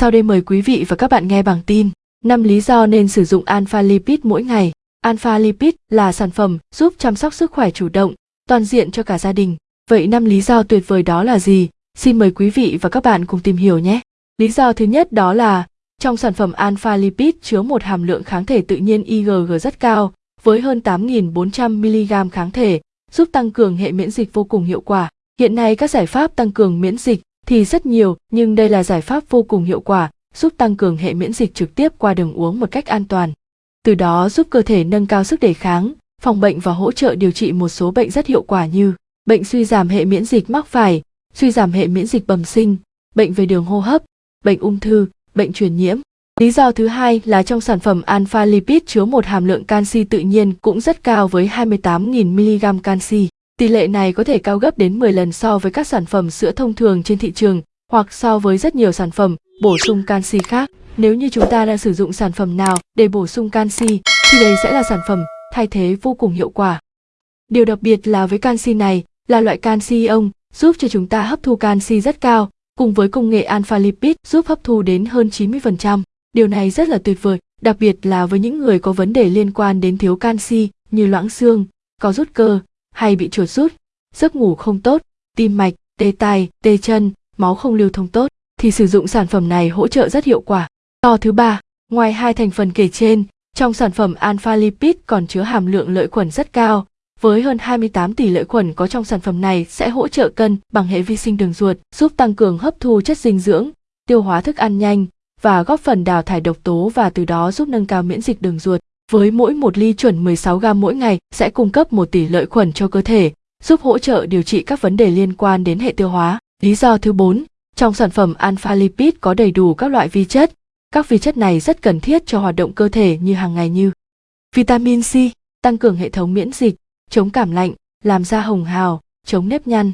Sau đây mời quý vị và các bạn nghe bảng tin. 5 lý do nên sử dụng alpha lipid mỗi ngày. Alpha lipid là sản phẩm giúp chăm sóc sức khỏe chủ động, toàn diện cho cả gia đình. Vậy 5 lý do tuyệt vời đó là gì? Xin mời quý vị và các bạn cùng tìm hiểu nhé. Lý do thứ nhất đó là trong sản phẩm alpha lipid chứa một hàm lượng kháng thể tự nhiên IgG rất cao, với hơn 8.400 mg kháng thể, giúp tăng cường hệ miễn dịch vô cùng hiệu quả. Hiện nay các giải pháp tăng cường miễn dịch thì rất nhiều, nhưng đây là giải pháp vô cùng hiệu quả, giúp tăng cường hệ miễn dịch trực tiếp qua đường uống một cách an toàn. Từ đó giúp cơ thể nâng cao sức đề kháng, phòng bệnh và hỗ trợ điều trị một số bệnh rất hiệu quả như bệnh suy giảm hệ miễn dịch mắc phải, suy giảm hệ miễn dịch bẩm sinh, bệnh về đường hô hấp, bệnh ung thư, bệnh truyền nhiễm. Lý do thứ hai là trong sản phẩm alpha lipid chứa một hàm lượng canxi tự nhiên cũng rất cao với 28.000 mg canxi. Tỷ lệ này có thể cao gấp đến 10 lần so với các sản phẩm sữa thông thường trên thị trường hoặc so với rất nhiều sản phẩm bổ sung canxi khác. Nếu như chúng ta đang sử dụng sản phẩm nào để bổ sung canxi thì đây sẽ là sản phẩm thay thế vô cùng hiệu quả. Điều đặc biệt là với canxi này là loại canxi ion giúp cho chúng ta hấp thu canxi rất cao, cùng với công nghệ alpha lipid giúp hấp thu đến hơn 90%. Điều này rất là tuyệt vời, đặc biệt là với những người có vấn đề liên quan đến thiếu canxi như loãng xương, có rút cơ, hay bị chuột rút, giấc ngủ không tốt, tim mạch, tê tai, tê chân, máu không lưu thông tốt, thì sử dụng sản phẩm này hỗ trợ rất hiệu quả. To thứ ba, ngoài hai thành phần kể trên, trong sản phẩm alpha lipid còn chứa hàm lượng lợi khuẩn rất cao, với hơn 28 tỷ lợi khuẩn có trong sản phẩm này sẽ hỗ trợ cân bằng hệ vi sinh đường ruột, giúp tăng cường hấp thu chất dinh dưỡng, tiêu hóa thức ăn nhanh và góp phần đào thải độc tố và từ đó giúp nâng cao miễn dịch đường ruột. Với mỗi một ly chuẩn 16 gram mỗi ngày sẽ cung cấp một tỷ lợi khuẩn cho cơ thể, giúp hỗ trợ điều trị các vấn đề liên quan đến hệ tiêu hóa. Lý do thứ 4, trong sản phẩm alpha lipid có đầy đủ các loại vi chất. Các vi chất này rất cần thiết cho hoạt động cơ thể như hàng ngày như vitamin C, tăng cường hệ thống miễn dịch, chống cảm lạnh, làm da hồng hào, chống nếp nhăn.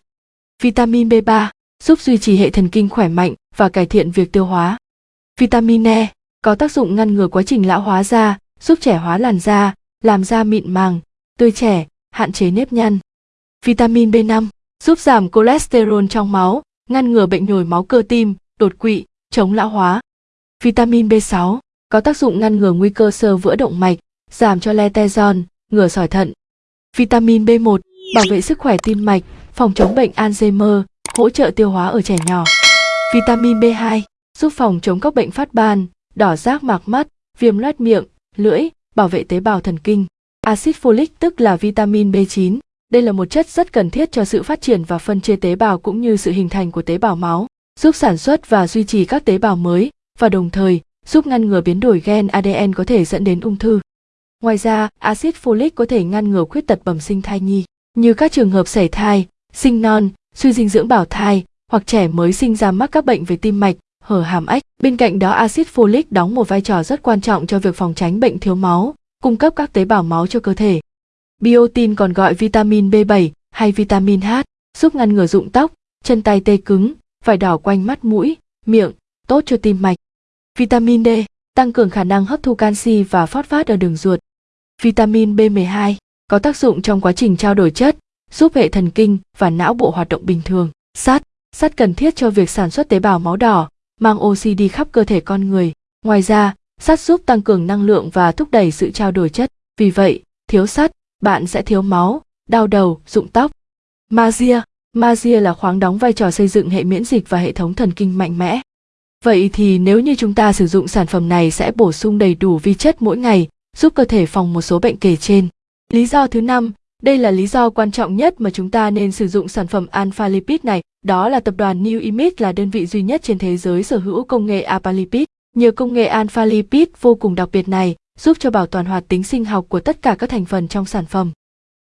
Vitamin B3 giúp duy trì hệ thần kinh khỏe mạnh và cải thiện việc tiêu hóa. Vitamin E có tác dụng ngăn ngừa quá trình lão hóa da, giúp trẻ hóa làn da, làm da mịn màng, tươi trẻ, hạn chế nếp nhăn. Vitamin B5 giúp giảm cholesterol trong máu, ngăn ngừa bệnh nhồi máu cơ tim, đột quỵ, chống lão hóa. Vitamin B6 có tác dụng ngăn ngừa nguy cơ sơ vữa động mạch, giảm cho cholesterol, ngừa sỏi thận. Vitamin B1 bảo vệ sức khỏe tim mạch, phòng chống bệnh Alzheimer, hỗ trợ tiêu hóa ở trẻ nhỏ. Vitamin B2 giúp phòng chống các bệnh phát ban, đỏ rác mạc mắt, viêm loét miệng, lưỡi, bảo vệ tế bào thần kinh. Axit folic tức là vitamin B9. Đây là một chất rất cần thiết cho sự phát triển và phân chia tế bào cũng như sự hình thành của tế bào máu, giúp sản xuất và duy trì các tế bào mới và đồng thời giúp ngăn ngừa biến đổi gen ADN có thể dẫn đến ung thư. Ngoài ra, axit folic có thể ngăn ngừa khuyết tật bẩm sinh thai nhi, như các trường hợp sảy thai, sinh non, suy dinh dưỡng bảo thai hoặc trẻ mới sinh ra mắc các bệnh về tim mạch, hở hàm ếch. Bên cạnh đó axit folic đóng một vai trò rất quan trọng cho việc phòng tránh bệnh thiếu máu, cung cấp các tế bào máu cho cơ thể. Biotin còn gọi vitamin B7 hay vitamin H, giúp ngăn ngừa rụng tóc, chân tay tê cứng, vải đỏ quanh mắt mũi, miệng, tốt cho tim mạch. Vitamin D tăng cường khả năng hấp thu canxi và phát phát ở đường ruột. Vitamin B12 có tác dụng trong quá trình trao đổi chất, giúp hệ thần kinh và não bộ hoạt động bình thường. Sắt, sắt cần thiết cho việc sản xuất tế bào máu đỏ, mang oxy đi khắp cơ thể con người. Ngoài ra, sắt giúp tăng cường năng lượng và thúc đẩy sự trao đổi chất. Vì vậy, thiếu sắt, bạn sẽ thiếu máu, đau đầu, rụng tóc. Magie, magie là khoáng đóng vai trò xây dựng hệ miễn dịch và hệ thống thần kinh mạnh mẽ. Vậy thì nếu như chúng ta sử dụng sản phẩm này sẽ bổ sung đầy đủ vi chất mỗi ngày, giúp cơ thể phòng một số bệnh kể trên. Lý do thứ năm, đây là lý do quan trọng nhất mà chúng ta nên sử dụng sản phẩm Alpha Lipid này, đó là tập đoàn New Image là đơn vị duy nhất trên thế giới sở hữu công nghệ Alpha Lipid. Nhờ công nghệ Alpha Lipid vô cùng đặc biệt này, giúp cho bảo toàn hoạt tính sinh học của tất cả các thành phần trong sản phẩm.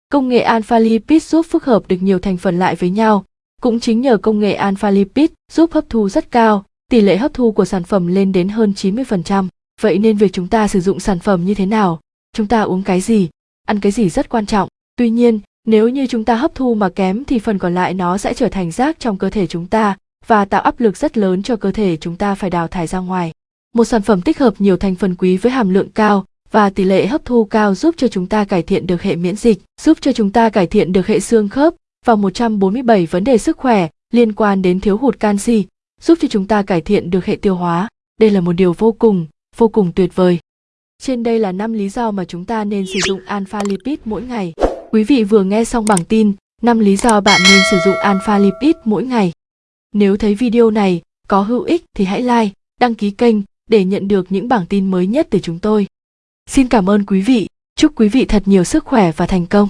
Công nghệ Alpha Lipid giúp phức hợp được nhiều thành phần lại với nhau. Cũng chính nhờ công nghệ Alpha Lipid giúp hấp thu rất cao, tỷ lệ hấp thu của sản phẩm lên đến hơn 90%. Vậy nên việc chúng ta sử dụng sản phẩm như thế nào, chúng ta uống cái gì, ăn cái gì rất quan trọng. Tuy nhiên, nếu như chúng ta hấp thu mà kém thì phần còn lại nó sẽ trở thành rác trong cơ thể chúng ta và tạo áp lực rất lớn cho cơ thể chúng ta phải đào thải ra ngoài. Một sản phẩm tích hợp nhiều thành phần quý với hàm lượng cao và tỷ lệ hấp thu cao giúp cho chúng ta cải thiện được hệ miễn dịch, giúp cho chúng ta cải thiện được hệ xương khớp và 147 vấn đề sức khỏe liên quan đến thiếu hụt canxi, giúp cho chúng ta cải thiện được hệ tiêu hóa. đây là một điều vô cùng, vô cùng tuyệt vời. Trên đây là 5 lý do mà chúng ta nên sử dụng alpha lipid mỗi ngày. Quý vị vừa nghe xong bảng tin 5 lý do bạn nên sử dụng alpha lipid mỗi ngày. Nếu thấy video này có hữu ích thì hãy like, đăng ký kênh để nhận được những bảng tin mới nhất từ chúng tôi. Xin cảm ơn quý vị, chúc quý vị thật nhiều sức khỏe và thành công.